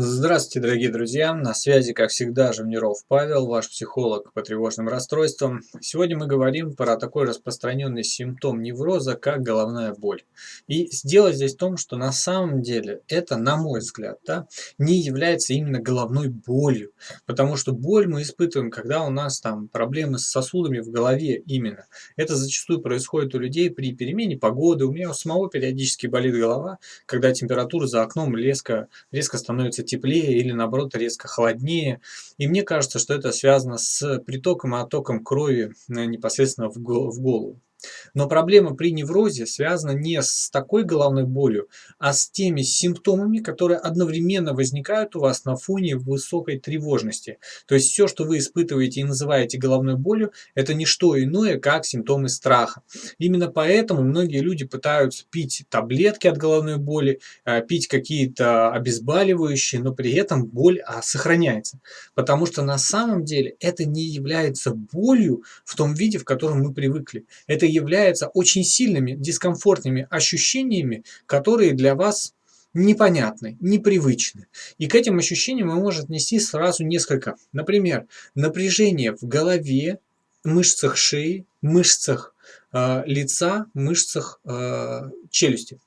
Здравствуйте, дорогие друзья! На связи, как всегда, Живниров Павел, ваш психолог по тревожным расстройствам. Сегодня мы говорим про такой распространенный симптом невроза, как головная боль. И сделать здесь в том, что на самом деле это, на мой взгляд, да, не является именно головной болью. Потому что боль мы испытываем, когда у нас там проблемы с сосудами в голове именно. Это зачастую происходит у людей при перемене погоды. У меня у самого периодически болит голова, когда температура за окном резко, резко становится теплее или наоборот резко холоднее. И мне кажется, что это связано с притоком и оттоком крови э, непосредственно в голову. Но проблема при неврозе связана не с такой головной болью, а с теми симптомами, которые одновременно возникают у вас на фоне высокой тревожности. То есть все, что вы испытываете и называете головной болью, это не что иное, как симптомы страха. Именно поэтому многие люди пытаются пить таблетки от головной боли, э, пить какие-то обезболивающие, но при этом боль а, сохраняется. Потому что на самом деле это не является болью в том виде, в котором мы привыкли. Это является очень сильными дискомфортными ощущениями, которые для вас непонятны, непривычны. И к этим ощущениям мы можем отнести сразу несколько. Например, напряжение в голове, мышцах шеи, мышцах э, лица, мышцах э, челюсти.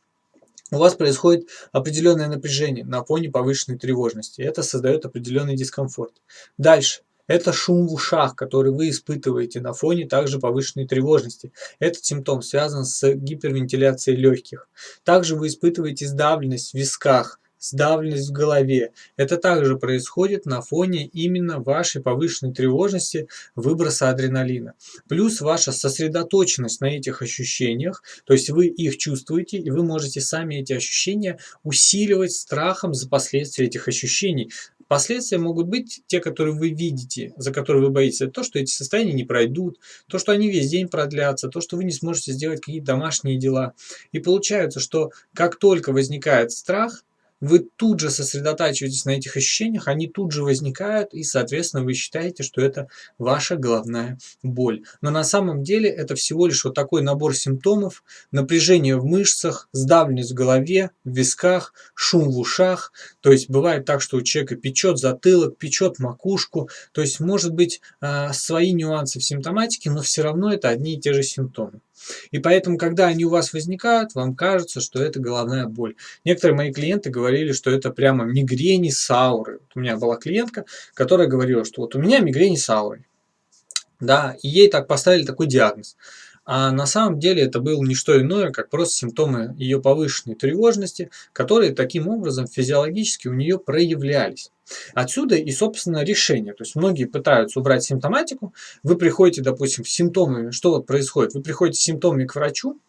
У вас происходит определенное напряжение на фоне повышенной тревожности. Это создает определенный дискомфорт. Дальше. Это шум в ушах, который вы испытываете на фоне также повышенной тревожности. Этот симптом связан с гипервентиляцией легких. Также вы испытываете сдавленность в висках, сдавленность в голове. Это также происходит на фоне именно вашей повышенной тревожности, выброса адреналина. Плюс ваша сосредоточенность на этих ощущениях, то есть вы их чувствуете, и вы можете сами эти ощущения усиливать страхом за последствия этих ощущений. Последствия могут быть те, которые вы видите, за которые вы боитесь. Это то, что эти состояния не пройдут, то, что они весь день продлятся, то, что вы не сможете сделать какие-то домашние дела. И получается, что как только возникает страх, вы тут же сосредотачиваетесь на этих ощущениях, они тут же возникают, и, соответственно, вы считаете, что это ваша головная боль. Но на самом деле это всего лишь вот такой набор симптомов, напряжение в мышцах, сдавленность в голове, в висках, шум в ушах. То есть бывает так, что у человека печет затылок, печет макушку. То есть может быть э, свои нюансы в симптоматике, но все равно это одни и те же симптомы. И поэтому, когда они у вас возникают, вам кажется, что это головная боль. Некоторые мои клиенты говорили, что это прямо мигрени с аурой. Вот у меня была клиентка, которая говорила, что вот у меня мигрени с аурой. Да, и ей так поставили такой диагноз. А на самом деле это было не что иное, как просто симптомы ее повышенной тревожности, которые таким образом физиологически у нее проявлялись. Отсюда и, собственно, решение. То есть многие пытаются убрать симптоматику. Вы приходите, допустим, с симптомами. Что вот происходит? Вы приходите с симптомами к врачу,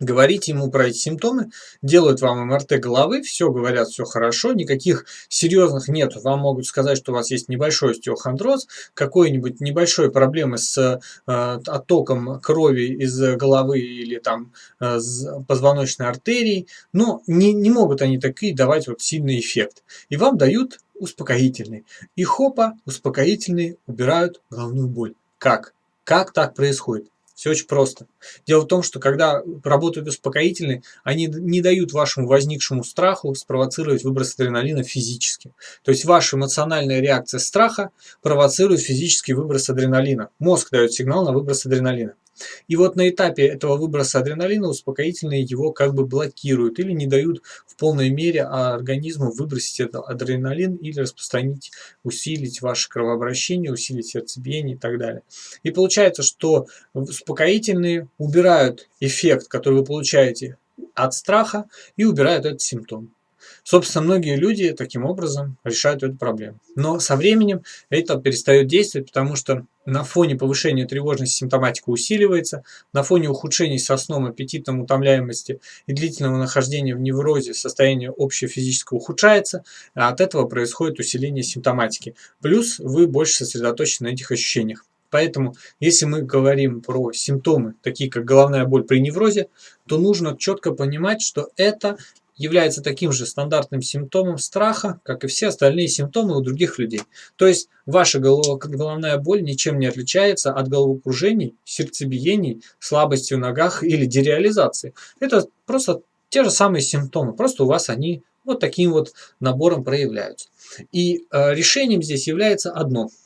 говорите ему про эти симптомы, делают вам МРТ головы, все говорят, все хорошо, никаких серьезных нет. Вам могут сказать, что у вас есть небольшой остеохондроз, какой-нибудь небольшой проблемы с э, оттоком крови из головы или там э, позвоночной артерии, но не, не могут они такие давать вот сильный эффект. И вам дают успокоительный. И хопа, успокоительные убирают головную боль. Как? Как так происходит? Все очень просто. Дело в том, что когда работают успокоительные, они не дают вашему возникшему страху спровоцировать выброс адреналина физически. То есть ваша эмоциональная реакция страха провоцирует физический выброс адреналина. Мозг дает сигнал на выброс адреналина. И вот на этапе этого выброса адреналина успокоительные его как бы блокируют или не дают в полной мере организму выбросить этот адреналин или распространить, усилить ваше кровообращение, усилить сердцебиение и так далее. И получается, что успокоительные убирают эффект, который вы получаете от страха и убирают этот симптом. Собственно, многие люди таким образом решают эту проблему. Но со временем это перестает действовать, потому что на фоне повышения тревожности симптоматика усиливается, на фоне ухудшений со сном, аппетитом, утомляемости и длительного нахождения в неврозе состояние общее физическое ухудшается, а от этого происходит усиление симптоматики. Плюс вы больше сосредоточены на этих ощущениях. Поэтому, если мы говорим про симптомы, такие как головная боль при неврозе, то нужно четко понимать, что это является таким же стандартным симптомом страха, как и все остальные симптомы у других людей. То есть ваша головная боль ничем не отличается от головокружений, сердцебиений, слабости в ногах или дереализации. Это просто те же самые симптомы, просто у вас они вот таким вот набором проявляются. И э, решением здесь является одно –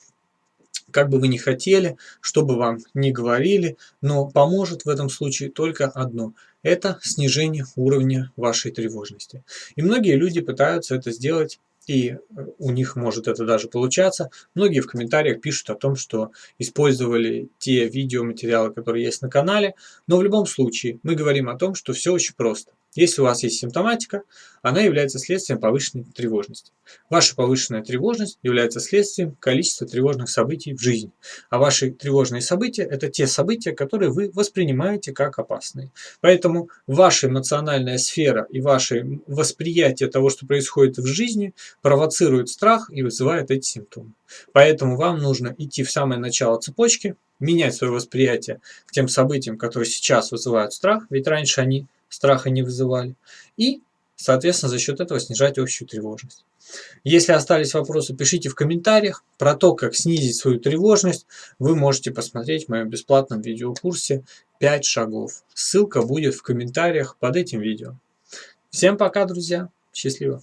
как бы вы ни хотели, что бы вам ни говорили, но поможет в этом случае только одно – это снижение уровня вашей тревожности. И многие люди пытаются это сделать и у них может это даже получаться. Многие в комментариях пишут о том, что использовали те видеоматериалы, которые есть на канале, но в любом случае мы говорим о том, что все очень просто. Если у вас есть симптоматика, она является следствием повышенной тревожности. Ваша повышенная тревожность является следствием количества тревожных событий в жизни. А ваши тревожные события – это те события, которые вы воспринимаете как опасные. Поэтому ваша эмоциональная сфера и ваше восприятие того, что происходит в жизни, провоцирует страх и вызывает эти симптомы. Поэтому вам нужно идти в самое начало цепочки, менять свое восприятие к тем событиям, которые сейчас вызывают страх, ведь раньше они страха не вызывали. И, соответственно, за счет этого снижать общую тревожность. Если остались вопросы, пишите в комментариях. Про то, как снизить свою тревожность, вы можете посмотреть в моем бесплатном видеокурсе 5 шагов. Ссылка будет в комментариях под этим видео. Всем пока, друзья. Счастливо.